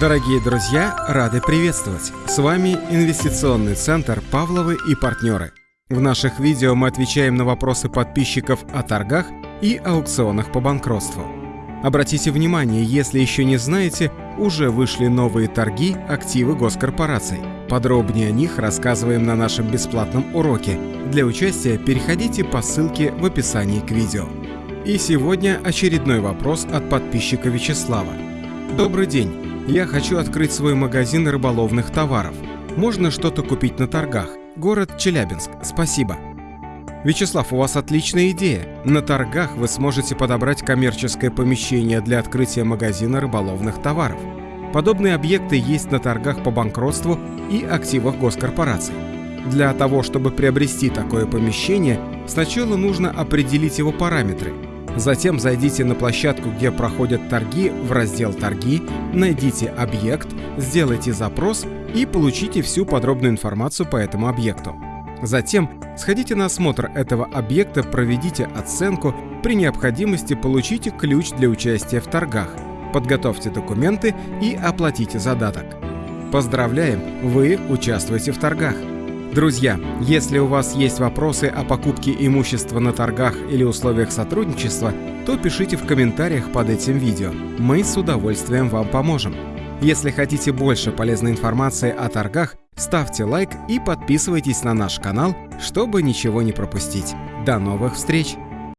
Дорогие друзья, рады приветствовать! С вами Инвестиционный центр «Павловы и партнеры». В наших видео мы отвечаем на вопросы подписчиков о торгах и аукционах по банкротству. Обратите внимание, если еще не знаете, уже вышли новые торги активы госкорпораций. Подробнее о них рассказываем на нашем бесплатном уроке. Для участия переходите по ссылке в описании к видео. И сегодня очередной вопрос от подписчика Вячеслава. Добрый день. Я хочу открыть свой магазин рыболовных товаров. Можно что-то купить на торгах. Город Челябинск. Спасибо. Вячеслав, у вас отличная идея. На торгах вы сможете подобрать коммерческое помещение для открытия магазина рыболовных товаров. Подобные объекты есть на торгах по банкротству и активах госкорпораций. Для того, чтобы приобрести такое помещение, сначала нужно определить его параметры. Затем зайдите на площадку, где проходят торги, в раздел «Торги», найдите объект, сделайте запрос и получите всю подробную информацию по этому объекту. Затем сходите на осмотр этого объекта, проведите оценку, при необходимости получите ключ для участия в торгах, подготовьте документы и оплатите задаток. Поздравляем, вы участвуете в торгах. Друзья, если у вас есть вопросы о покупке имущества на торгах или условиях сотрудничества, то пишите в комментариях под этим видео. Мы с удовольствием вам поможем. Если хотите больше полезной информации о торгах, ставьте лайк и подписывайтесь на наш канал, чтобы ничего не пропустить. До новых встреч!